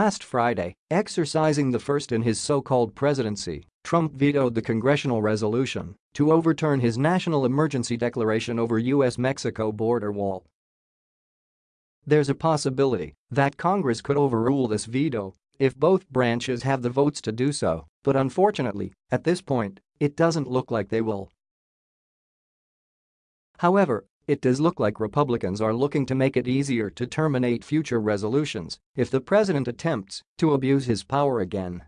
Last Friday, exercising the first in his so-called presidency, Trump vetoed the congressional resolution to overturn his national emergency declaration over U.S.-Mexico border wall. There's a possibility that Congress could overrule this veto if both branches have the votes to do so, but unfortunately, at this point, it doesn't look like they will. However, it does look like Republicans are looking to make it easier to terminate future resolutions if the president attempts to abuse his power again.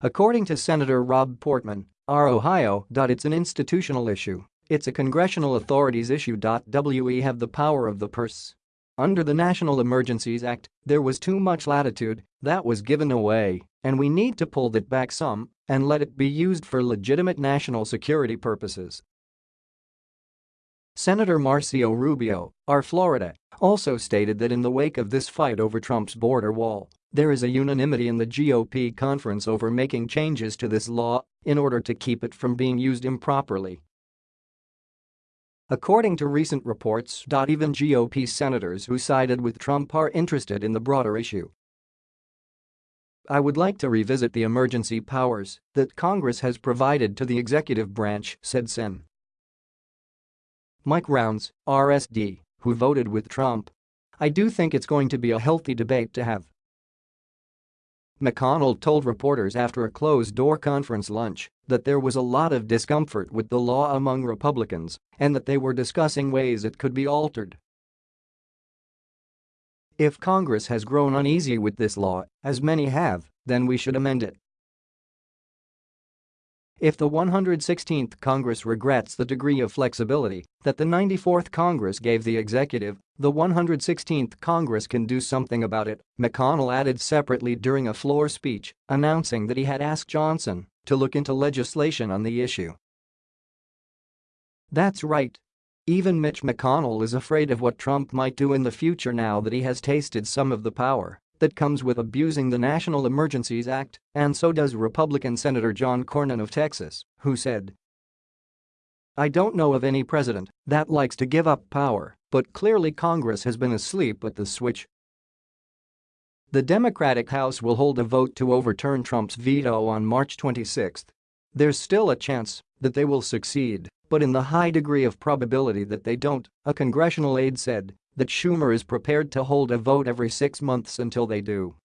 According to Senator Rob Portman, our Ohio. It's an institutional issue. It's a congressional authorities issue. We have the power of the purse. Under the National Emergencies Act, there was too much latitude that was given away, and we need to pull that back some and let it be used for legitimate national security purposes. Senator Marco Rubio, our Florida, also stated that in the wake of this fight over Trump's border wall, there is a unanimity in the GOP conference over making changes to this law in order to keep it from being used improperly. According to recent reports, even GOP senators who sided with Trump are interested in the broader issue. I would like to revisit the emergency powers that Congress has provided to the executive branch, said Sen. Mike Rounds, RSD, who voted with Trump. I do think it's going to be a healthy debate to have. McConnell told reporters after a closed-door conference lunch that there was a lot of discomfort with the law among Republicans and that they were discussing ways it could be altered. If Congress has grown uneasy with this law, as many have, then we should amend it. If the 116th Congress regrets the degree of flexibility that the 94th Congress gave the executive, the 116th Congress can do something about it, McConnell added separately during a floor speech, announcing that he had asked Johnson to look into legislation on the issue. That's right. Even Mitch McConnell is afraid of what Trump might do in the future now that he has tasted some of the power that comes with abusing the National Emergencies Act, and so does Republican Senator John Cornyn of Texas, who said, I don't know of any president that likes to give up power, but clearly Congress has been asleep at the switch. The Democratic House will hold a vote to overturn Trump's veto on March 26. There's still a chance that they will succeed, but in the high degree of probability that they don't, a congressional aide said that Schumer is prepared to hold a vote every six months until they do.